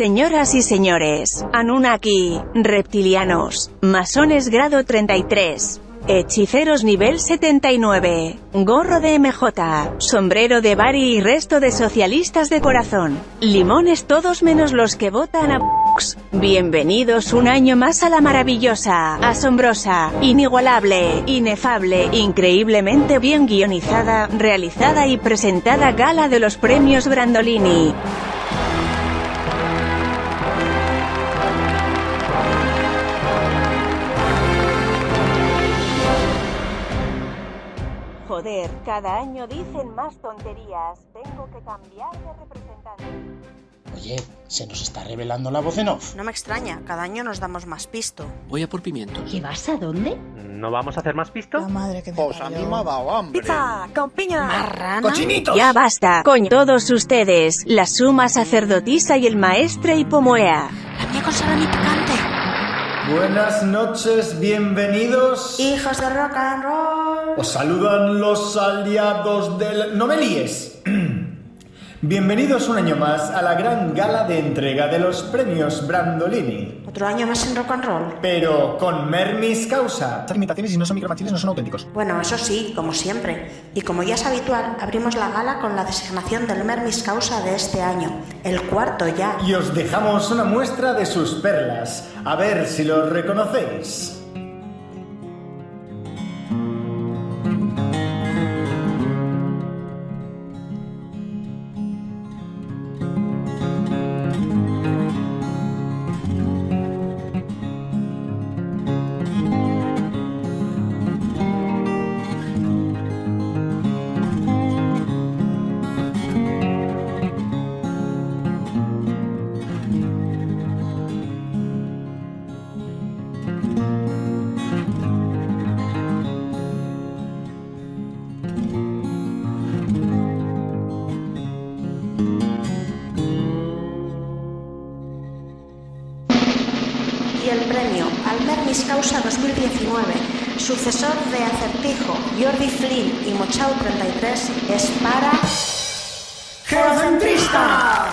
Señoras y señores, Anunnaki, reptilianos, masones grado 33, hechiceros nivel 79, gorro de MJ, sombrero de Bari y resto de socialistas de corazón, limones todos menos los que votan a. Bienvenidos un año más a la maravillosa, asombrosa, inigualable, inefable, increíblemente bien guionizada, realizada y presentada gala de los premios Brandolini. Joder, cada año dicen más tonterías, tengo que cambiar de representante. Oye, se nos está revelando la voz en off. No me extraña, cada año nos damos más pisto. Voy a por pimientos. ¿Y vas a dónde? ¿No vamos a hacer más pisto? La madre que me Pues a mí me ha dado hambre. ¡Pizza! ¡Con piña! ¡Marrana! ¡Cochinitos! Ya basta, coño, todos ustedes, la suma sacerdotisa y el maestre Hipomoea. ¡La mía con salami picante! Buenas noches, bienvenidos. ¡Hijos de rock and roll! Os saludan los aliados del... ¡No me líes! Bienvenidos un año más a la gran gala de entrega de los premios Brandolini. Otro año más en rock and roll. Pero con Mermis Causa. Estas imitaciones, si no son micromachiles, no son auténticos. Bueno, eso sí, como siempre. Y como ya es habitual, abrimos la gala con la designación del Mermis Causa de este año. El cuarto ya. Y os dejamos una muestra de sus perlas. A ver si los reconocéis. Causa 2019, sucesor de Acertijo, Jordi Flynn y Mochao 33, es para... ¡Geocentrista!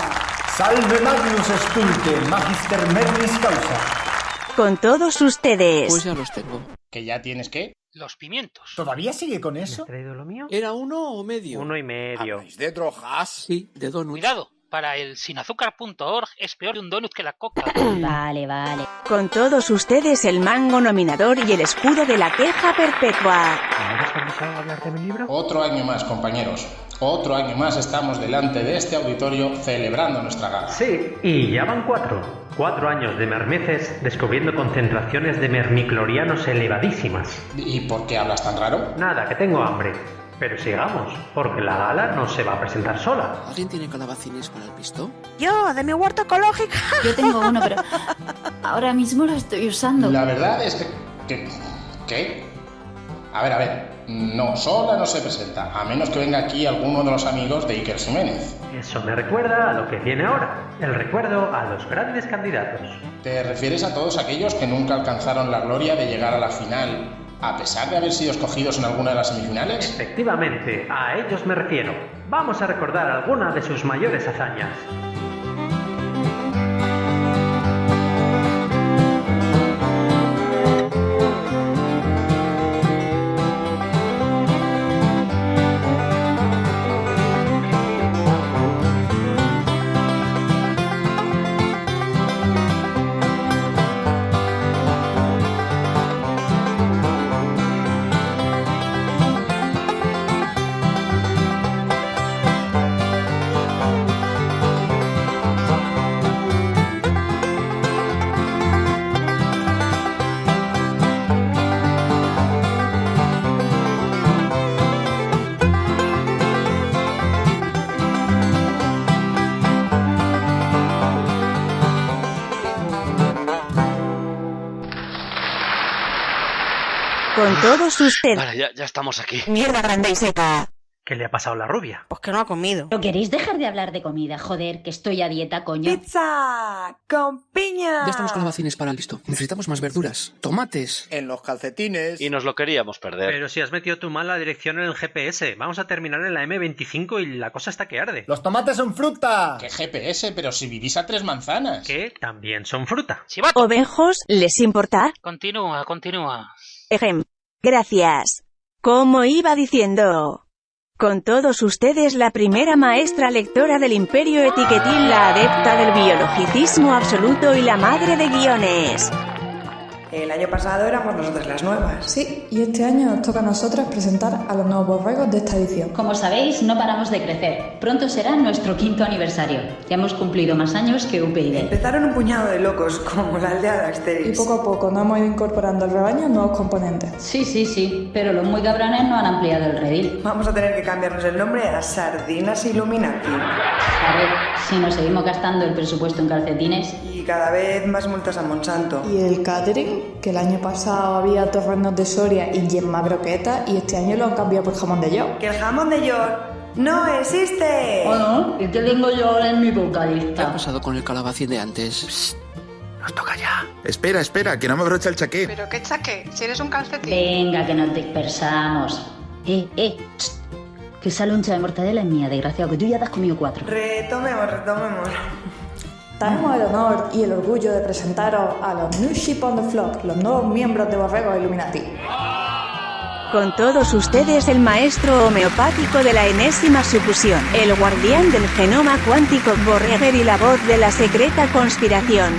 Salve Magnus Stulte, Magister Mermis Causa. Con todos ustedes. Pues ya los tengo. ¿Que ya tienes qué? Los pimientos. ¿Todavía sigue con ¿Me has eso? traído lo mío? ¿Era uno o medio? Uno y medio. ¿Habláis de drogas? Sí, de donut. Cuidado, para el sinazúcar.org es peor de un donut que la coca. Vale, vale. Con todos ustedes el mango nominador y el escudo de la queja perpetua. ¿No has comenzado a hablar de mi libro? Otro año más, compañeros. Otro año más estamos delante de este auditorio celebrando nuestra gala. Sí, y ya van cuatro. Cuatro años de mermeces descubriendo concentraciones de mermiclorianos elevadísimas. ¿Y por qué hablas tan raro? Nada, que tengo hambre. Pero sigamos, porque la gala no se va a presentar sola. ¿Alguien tiene calabacines para el pisto? Yo, de mi huerta ecológica. Yo tengo uno, pero ahora mismo lo estoy usando. La verdad es que... que- ¿Qué? A ver, a ver. No, sola no se presenta, a menos que venga aquí alguno de los amigos de Iker Jiménez. Eso me recuerda a lo que viene ahora. El recuerdo a los grandes candidatos. ¿Te refieres a todos aquellos que nunca alcanzaron la gloria de llegar a la final, a pesar de haber sido escogidos en alguna de las semifinales? Efectivamente, a ellos me refiero. Vamos a recordar algunas de sus mayores hazañas. Todos ustedes. Vale, ya, ya estamos aquí. Mierda grande y seca. ¿Qué le ha pasado a la rubia? Pues que no ha comido. ¿No queréis dejar de hablar de comida? Joder, que estoy a dieta, coño. ¡Pizza! ¡Con piña! Ya estamos calabacines para el listo. Necesitamos más verduras. Tomates. En los calcetines. Y nos lo queríamos perder. Pero si has metido tu mala dirección en el GPS, vamos a terminar en la M25 y la cosa está que arde. ¡Los tomates son fruta! ¿Qué GPS? Pero si vivís a tres manzanas. Que también son fruta. ¿Ovejos? ¿Les importa? continúa, continúa. Ejem. Gracias. Como iba diciendo. Con todos ustedes la primera maestra lectora del Imperio Etiquetín, la adepta del biologicismo absoluto y la madre de guiones. El año pasado éramos nosotras las nuevas. Sí, y este año nos toca a nosotras presentar a los nuevos borregos de esta edición. Como sabéis, no paramos de crecer. Pronto será nuestro quinto aniversario. Ya hemos cumplido más años que UPyD. Empezaron un puñado de locos, como la aldea de Y Asterix. poco a poco nos hemos ido incorporando al rebaño nuevos componentes. Sí, sí, sí, pero los muy cabrones no han ampliado el redil. Vamos a tener que cambiarnos el nombre a Sardinas Illuminati. A ver, si nos seguimos gastando el presupuesto en calcetines, Y cada vez más multas a Monsanto. Y el catering, que el año pasado había torrenos de Soria y yemma croqueta, y este año lo han cambiado por jamón de york. ¡Que el jamón de York no existe! Bueno, ¿y qué tengo yo ahora en mi ¿Qué ha vocalista? pasado con el calabacín de antes? Nos toca ya. Espera, espera, que no me brocha el chaqué. ¿Pero qué chaque? Si eres un calcetín. Venga, que nos dispersamos. Eh, eh, tst, que esa loncha de mortadela es mía, desgraciado, que tú ya te has comido cuatro. Retomemos, retomemos. Tenemos el honor y el orgullo de presentaros a los New Sheep on the Flock, los nuevos miembros de Borregos Illuminati. Con todos ustedes el maestro homeopático de la enésima sucusión, el guardián del genoma cuántico Borreger y la voz de la secreta conspiración.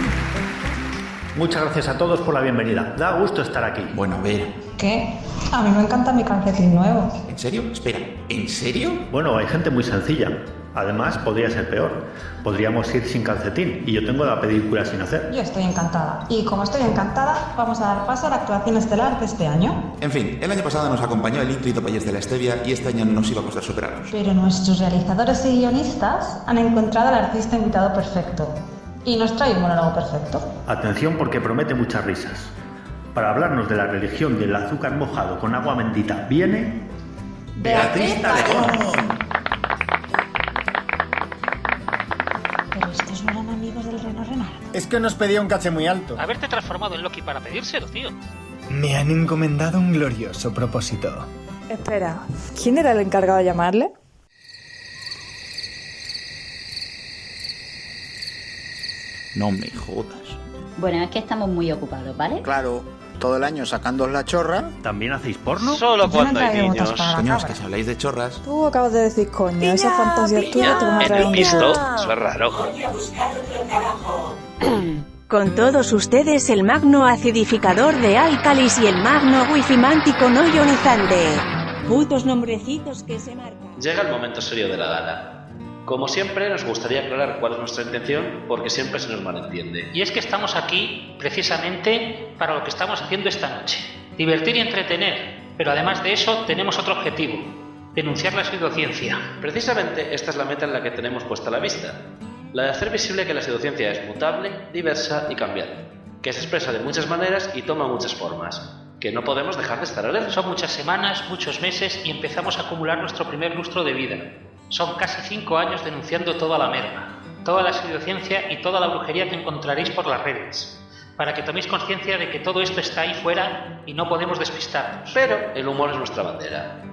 Muchas gracias a todos por la bienvenida. Da gusto estar aquí. Bueno, a ver. ¿Qué? A mí me encanta mi calcetín nuevo. ¿En serio? Espera, ¿en serio? Bueno, hay gente muy sencilla. Además, podría ser peor. Podríamos ir sin calcetín y yo tengo la película sin hacer. Yo estoy encantada. Y como estoy encantada, vamos a dar paso a la actuación estelar de este año. En fin, el año pasado nos acompañó el ímprito país de la Stevia y este año no nos iba a costar superarnos. Pero nuestros realizadores y guionistas han encontrado al artista invitado perfecto. Y nos trae un monólogo perfecto. Atención porque promete muchas risas. Para hablarnos de la religión del azúcar mojado con agua bendita, viene... ¡Beatriz Talegón! Pero estos no eran amigos del Reno Renal. Es que nos pedía un caché muy alto. Haberte transformado en Loki para pedírselo, tío. Me han encomendado un glorioso propósito. Espera, ¿quién era el encargado de llamarle? No me jodas. Bueno, es que estamos muy ocupados, ¿vale? Claro, todo el año sacando la chorra. ¿También hacéis porno? Solo cuando no hay niños. Coño, es que si habláis de chorras. Tú acabas de decir, coño, esa fantasía tuya te van a En traer el un pisto, eso es raro. Con todos ustedes el magno acidificador de álcalis y el magno wifimántico no ionizante. Putos nombrecitos que se marcan. Llega el momento serio de la gala. Como siempre, nos gustaría aclarar cuál es nuestra intención, porque siempre se nos malentiende. Y es que estamos aquí precisamente para lo que estamos haciendo esta noche. Divertir y entretener. Pero además de eso tenemos otro objetivo. Denunciar la pseudociencia. Precisamente esta es la meta en la que tenemos puesta la vista. La de hacer visible que la pseudociencia es mutable, diversa y cambiante, que se expresa de muchas maneras y toma muchas formas, que no podemos dejar de estar alerta. Son muchas semanas, muchos meses y empezamos a acumular nuestro primer lustro de vida. Son casi cinco años denunciando toda la merda, toda la pseudociencia y toda la brujería que encontraréis por las redes, para que toméis conciencia de que todo esto está ahí fuera y no podemos despistarnos. Pero el humor es nuestra bandera.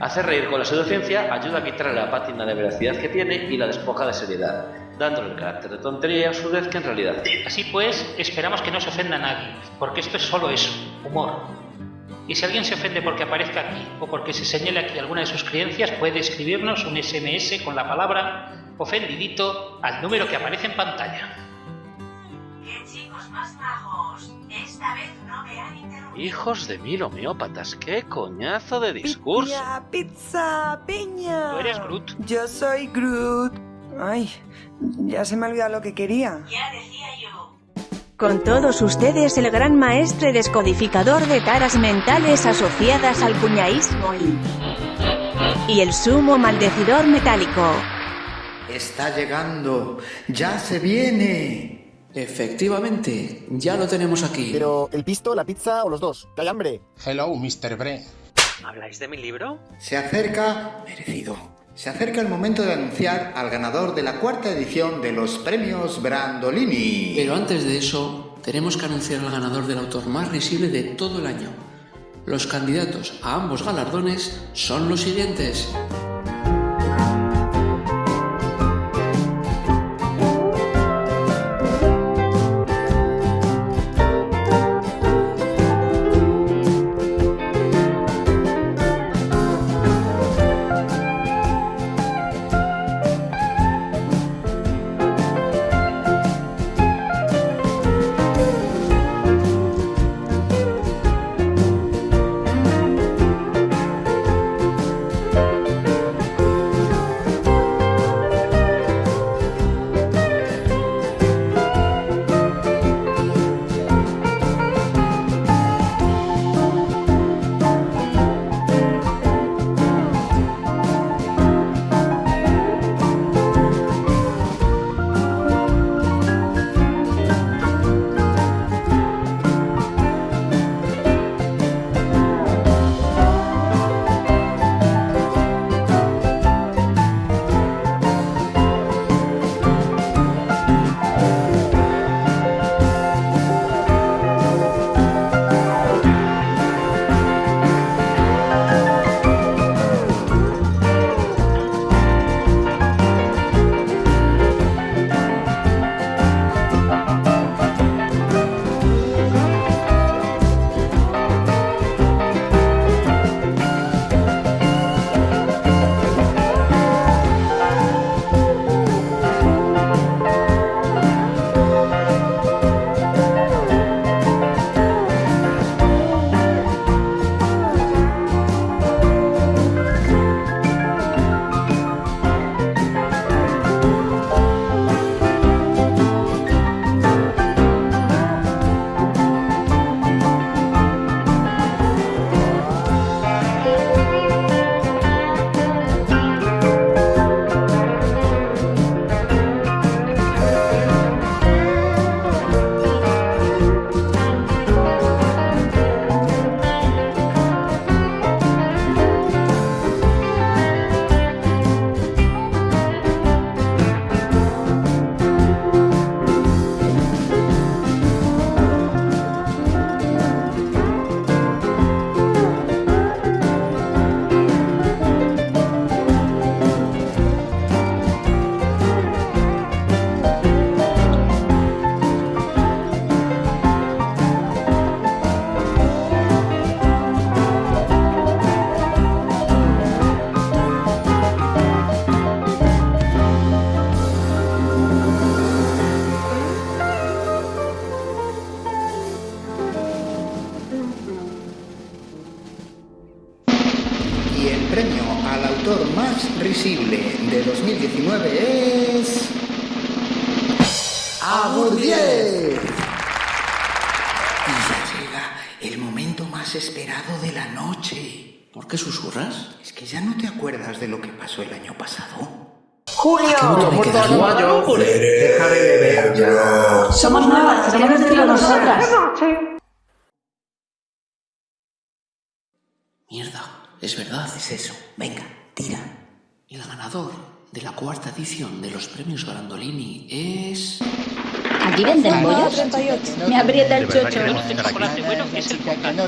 Hacer reír con la pseudociencia ayuda a quitarle la pátina de veracidad que tiene y la despoja de seriedad, dándole el carácter de tontería y absurdez que en realidad. Así pues, esperamos que no se ofenda a nadie, porque esto es solo eso, humor. Y si alguien se ofende porque aparezca aquí o porque se señale aquí alguna de sus creencias, puede escribirnos un SMS con la palabra ofendidito al número que aparece en pantalla. ¡Qué chicos más majos! Esta vez no me han interrumpido. Hijos de mil homeópatas, qué coñazo de discurso. Pizza, pizza, piña. Tú eres Groot. Yo soy Groot. Ay, ya se me ha olvidado lo que quería. Ya decía yo. Con todos ustedes el gran maestre descodificador de taras mentales asociadas al cuñaísmo y... y el sumo maldecidor metálico. Está llegando, ya se viene. Efectivamente, ya lo tenemos aquí. Pero, ¿el pisto, la pizza o los dos? ¿Que hay hambre? Hello, Mr. Bre. ¿Habláis de mi libro? Se acerca, merecido, se acerca el momento de anunciar al ganador de la cuarta edición de los premios Brandolini. Pero antes de eso, tenemos que anunciar al ganador del autor más risible de todo el año. Los candidatos a ambos galardones son los siguientes. Qué susurras? Es que ya no te acuerdas de lo que pasó el año pasado. ¡Julio! Deja de beber ya. Somos nuevas, queremos decirlo nosotras. Mierda, es verdad. Es eso. Venga, tira. El ganador de la cuarta edición de los premios Brandolini es... ¿Aquí venden bollos? Me aprieta el chocho.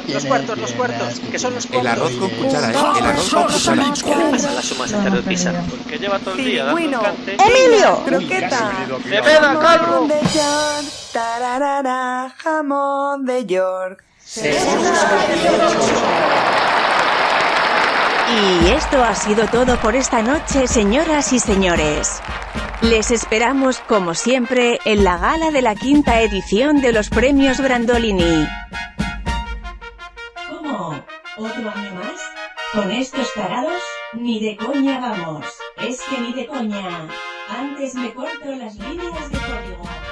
Los cuartos, los cuartos, que son los El arroz con cuchara, ¿eh? El arroz con cuchara. ¿Qué le pasa a la suma sacerdotisa? Porque lleva todo el día dando cante. ¡Emilio! ¡Croqueta! ¡De veda, calvo! Jamón de York. Tararara, jamón de York. Y esto ha sido todo por esta noche, señoras y señores. Les esperamos, como siempre, en la gala de la quinta edición de los premios Brandolini. ¿Cómo? ¿Otro año más? ¿Con estos tarados? Ni de coña vamos. Es que ni de coña. Antes me corto las líneas de código.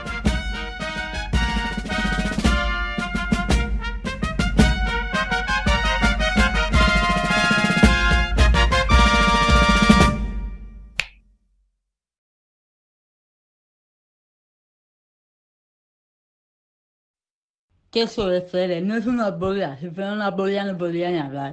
¿Qué suele ser? No es una polla. Si fuera una polla no podría ni hablar.